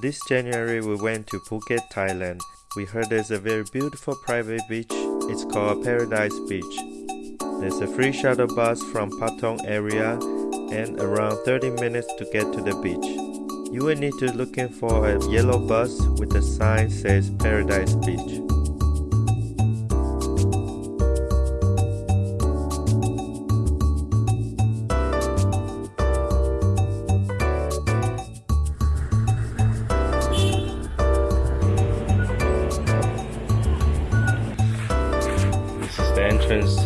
This January we went to Phuket, Thailand. We heard there's a very beautiful private beach. It's called Paradise Beach. There's a free shuttle bus from Patong area and around 30 minutes to get to the beach. You will need to looking for a yellow bus with a sign says Paradise Beach. Entrance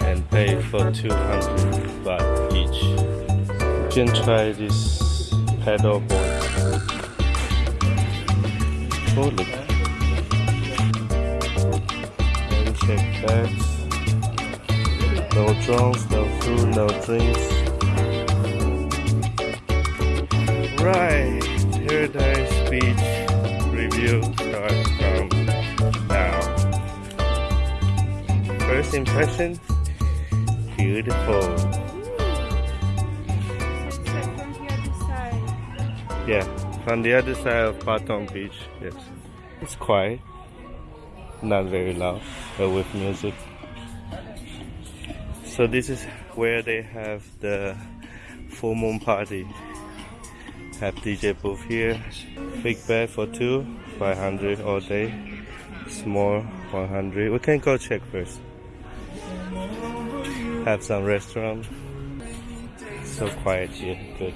and pay for 200 baht each. You can try this paddle board. Oh look. And check bags. No drums, no food, no drinks. Right, Paradise Beach review starts first impression beautiful. Yeah from the other side of Patong Beach yes. It's quiet not very loud but with music. So this is where they have the full moon party. Have DJ booth here. Big bed for two 500 all day. Small 100 we can go check first have some restaurant. So quiet here. Good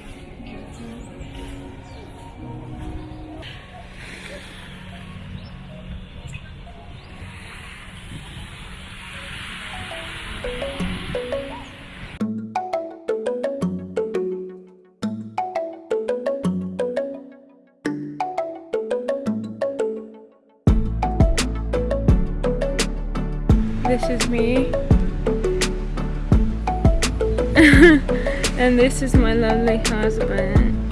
This is me. and this is my lovely husband.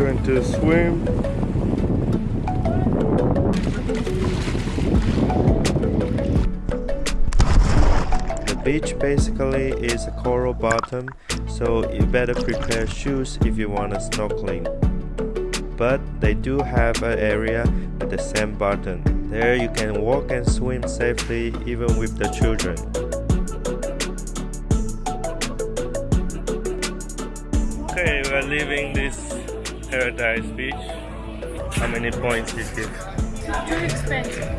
Going to swim. The beach basically is a coral bottom, so you better prepare shoes if you want to snorkeling. But they do have an area with the sand bottom. There you can walk and swim safely even with the children. Okay, we are leaving this Paradise Beach. How many points is it? Too expensive.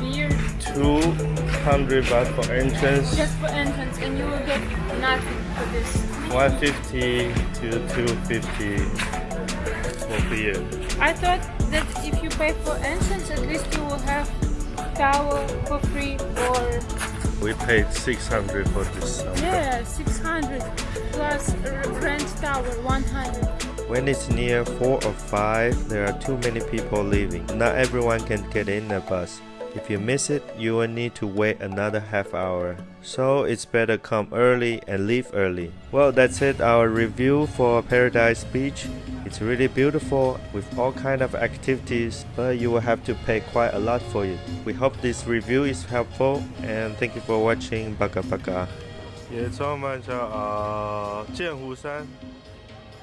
Beer 200 baht for entrance, just for entrance and you will get nothing for this. 150 to 250 for beer. I thought that if you pay for entrance at least you will have towel for free or We paid 600 for this. summer. yeah 600 plus rent towel 100. When it's near 4 or 5, there are too many people leaving. Not everyone can get in the bus. If you miss it, you will need to wait another half hour. So it's better come early and leave early. Well, that's it our review for Paradise Beach. It's really beautiful with all kind of activities, but you will have to pay quite a lot for it. We hope this review is helpful and thank you for watching. Baka baka. 也充满着啊剑湖山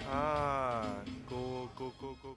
Ah, go, go, go, go.